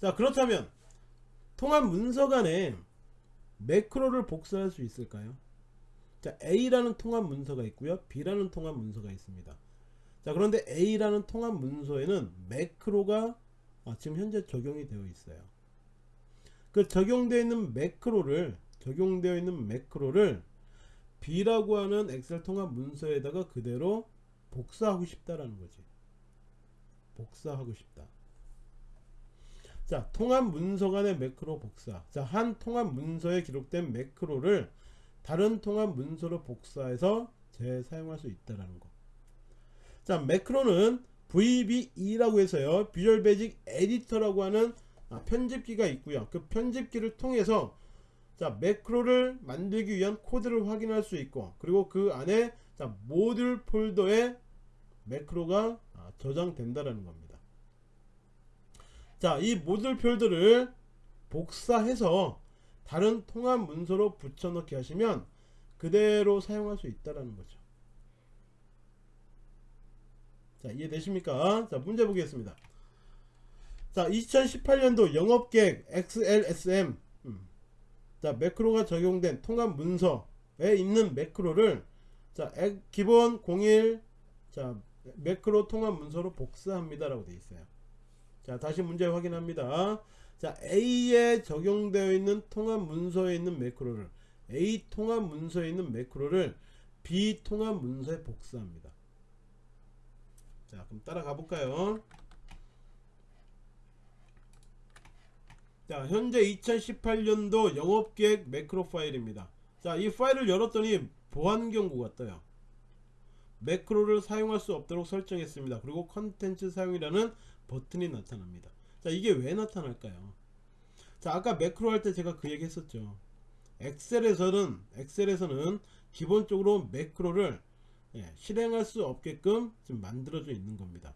자 그렇다면 통합 문서 간에 매크로를 복사할 수 있을까요? 자 A라는 통합 문서가 있고요. B라는 통합 문서가 있습니다. 자 그런데 A라는 통합 문서에는 매크로가 아, 지금 현재 적용이 되어 있어요. 그 적용되어 있는 매크로를 적용되어 있는 매크로를 B라고 하는 엑셀 통합 문서에다가 그대로 복사하고 싶다라는 거지. 복사하고 싶다 자 통합 문서 간의 매크로 복사. 자한 통합 문서에 기록된 매크로를 다른 통합 문서로 복사해서 재사용할 수 있다라는 거. 자 매크로는 VBE라고 해서요. Visual Basic Editor라고 하는 아, 편집기가 있고요. 그 편집기를 통해서 자 매크로를 만들기 위한 코드를 확인할 수 있고 그리고 그 안에 자 모듈 폴더에 매크로가 아, 저장된다라는 겁니다 자 이 모듈 폴더를 복사해서 다른 통합 문서로 붙여넣기 하시면 그대로 사용할 수 있다라는 거죠. 자 이해되십니까? 자 문제 보겠습니다. 자 2018년도 영업계획 XLSM 음. 자 매크로가 적용된 통합 문서에 있는 매크로를 자 기본 01 자 매크로 통합 문서로 복사합니다 라고 되어 있어요 자 다시 문제 확인합니다. 자 A에 적용되어 있는 통합 문서에 있는 매크로를 A 통합 문서에 있는 매크로를 B 통합 문서에 복사합니다. 자 그럼 따라가 볼까요? 자 현재 2018년도 영업계획 매크로 파일입니다. 자 이 파일을 열었더니 보안 경고가 떠요. 매크로를 사용할 수 없도록 설정했습니다. 그리고 컨텐츠 사용이라는 버튼이 나타납니다. 자 이게 왜 나타날까요? 자 아까 매크로 할 때 제가 그 얘기 했었죠. 엑셀에서는 엑셀에서는 기본적으로 매크로를 예, 실행할 수 없게끔 지금 만들어져 있는 겁니다.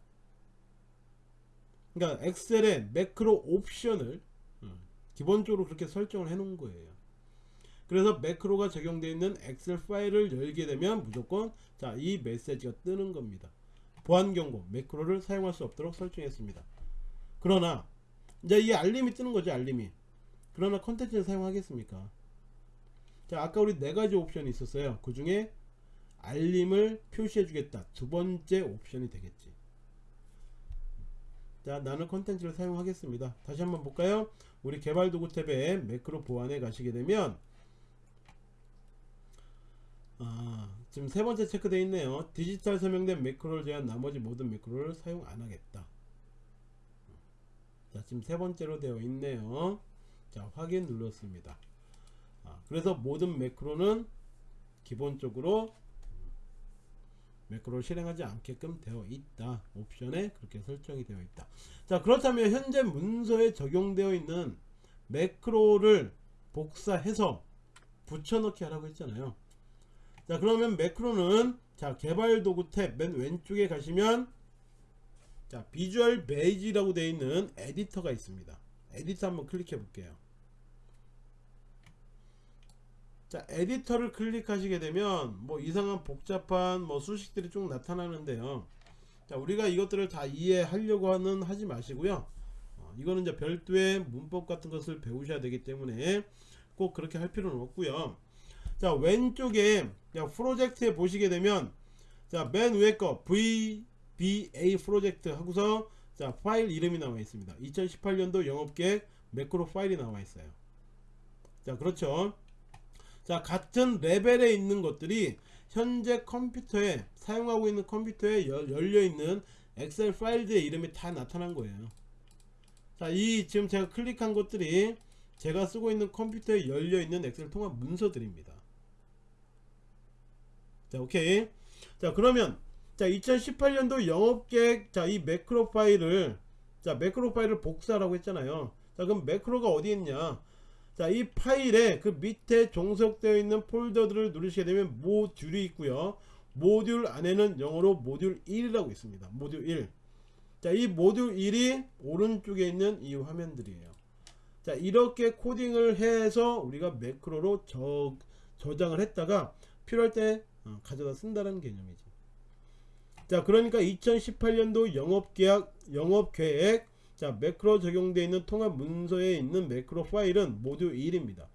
그러니까 엑셀의 매크로 옵션을 기본적으로 그렇게 설정을 해 놓은 거예요. 그래서 매크로가 적용되어 있는 엑셀 파일을 열게 되면 무조건 자 이 메시지가 뜨는 겁니다 보안 경고 매크로를 사용할 수 없도록 설정했습니다. 그러나 이제 이 알림이 뜨는 거죠 알림이. 그러나 컨텐츠를 사용하겠습니까? 자 아까 우리 네 가지 옵션이 있었어요. 그 중에 알림을 표시해 주겠다. 두 번째 옵션이 되겠지. 자 나는 컨텐츠를 사용하겠습니다. 다시 한번 볼까요? 우리 개발 도구 탭에 매크로 보안에 가시게 되면 아, 지금 세 번째 체크되어 있네요. 디지털 설명된 매크로를 제한 나머지 모든 매크로를 사용 안 하겠다. 자 지금 세 번째로 되어 있네요. 자 확인 눌렀습니다. 아, 그래서 모든 매크로는 기본적으로 매크로를 실행하지 않게끔 되어 있다. 옵션에 그렇게 설정이 되어 있다. 자 그렇다면 현재 문서에 적용되어 있는 매크로를 복사해서 붙여넣기 하라고 했잖아요 자 그러면 매크로는 자 개발 도구 탭 맨 왼쪽에 가시면 자 Visual Basic이라고 되어 있는 에디터가 있습니다. 에디터 한번 클릭해 볼게요. 자 에디터를 클릭하시게 되면 뭐 이상한 복잡한 뭐 수식들이 쭉 나타나는데요. 자 우리가 이것들을 다 이해하려고 하는 하지 마시고요. 어, 이거는 이제 별도의 문법 같은 것을 배우셔야 되기 때문에 꼭 그렇게 할 필요는 없고요 자 왼쪽에 프로젝트에 보시게 되면 자맨 위에 거 VBA 프로젝트 하고서 자 파일 이름이 나와 있습니다. 2018년도 영업계획 매크로 파일이 나와 있어요. 자 그렇죠? 자 같은 레벨에 있는 것들이 현재 컴퓨터에 사용하고 있는 컴퓨터에 열려 있는 엑셀 파일들의 이름이 다 나타난 거예요. 자이 지금 제가 클릭한 것들이 제가 쓰고 있는 컴퓨터에 열려 있는 엑셀 통합 문서들입니다 자 오케이 자 그러면 자 2018년도 영업계획 자 이 매크로 파일을 자 매크로 파일을 복사라고 했잖아요 자 그럼 매크로가 어디 있냐 자, 이 파일에 그 밑에 종속되어 있는 폴더들을 누르시게 되면 모듈이 있고요. 모듈 안에는 영어로 모듈 1이라고 있습니다. 모듈 1. 자, 이 모듈 1이 오른쪽에 있는 이 화면들이에요. 자, 이렇게 코딩을 해서 우리가 매크로로 저, 저장을 했다가 필요할 때 어, 가져다 쓴다는 개념이죠. 자, 그러니까 2018년도 영업계약, 영업계획 자 매크로 적용되어 있는 통합 문서에 있는 매크로 파일은 모두 1입니다.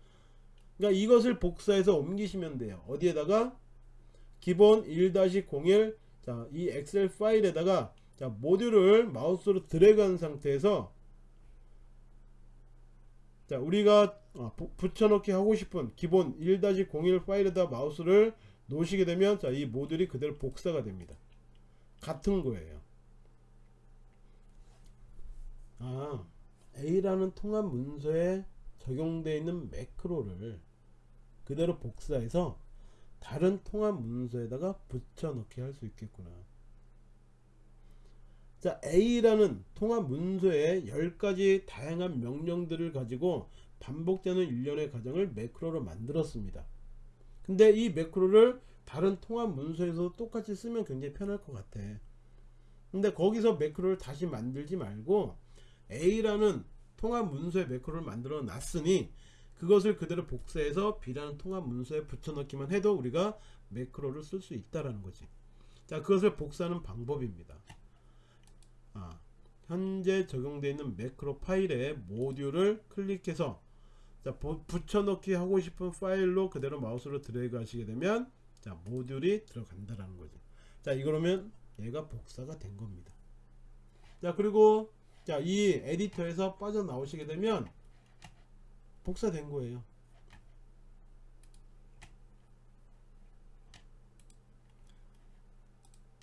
그러니까 이것을 복사해서 옮기시면 돼요. 어디에다가? 기본 1-01 자, 이 엑셀 파일에다가 자, 모듈을 마우스로 드래그한 상태에서 자, 우리가 어, 부- 붙여넣기 하고 싶은 기본 1-01 파일에다 마우스를 놓으시게 되면 자, 이 모듈이 그대로 복사가 됩니다. 같은 거예요. 아, A라는 통합 문서에 적용되어 있는 매크로를 그대로 복사해서 다른 통합 문서에다가 붙여넣기 할 수 있겠구나. 자, A라는 통합 문서에 10가지 다양한 명령들을 가지고 반복되는 일련의 과정을 매크로로 만들었습니다. 근데 이 매크로를 다른 통합 문서에서 똑같이 쓰면 굉장히 편할 것 같아. 근데 거기서 매크로를 다시 만들지 말고 A라는 통합 문서의 매크로를 만들어 놨으니 그것을 그대로 복사해서 B라는 통합 문서에 붙여넣기만 해도 우리가 매크로를 쓸 수 있다라는 거지. 자, 그것을 복사하는 방법입니다. 아, 현재 적용되어 있는 매크로 파일의 모듈을 클릭해서 자, 보- 붙여넣기 하고 싶은 파일로 그대로 마우스로 드래그 하시게 되면 자, 모듈이 들어간다라는 거죠. 자, 이거라면 얘가 복사가 된 겁니다. 자, 그리고 자, 이 에디터에서 빠져나오시게 되면 복사된 거예요.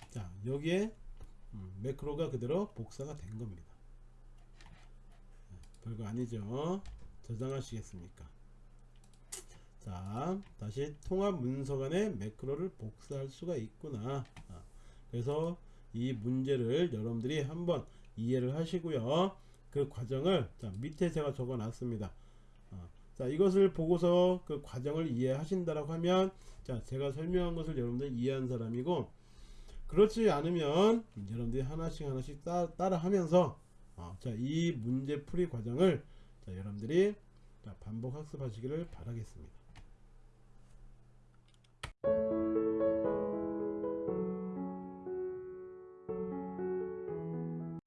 자, 여기에 음, 매크로가 그대로 복사가 된 겁니다. 네, 별거 아니죠. 저장하시겠습니까? 자, 다시 통합 문서 간에 매크로를 복사할 수가 있구나. 아, 그래서 이 문제를 여러분들이 한번 이해를 하시고요. 그 과정을 자, 밑에 제가 적어 놨습니다. 어, 자, 이것을 보고서 그 과정을 이해하신다라고 하면 자, 제가 설명한 것을 여러분들 이해한 사람이고 그렇지 않으면 여러분들이 하나씩 하나씩 따, 따라 하면서 어, 자, 이 문제 풀이 과정을 자, 여러분들이 자, 반복 학습하시기를 바라겠습니다.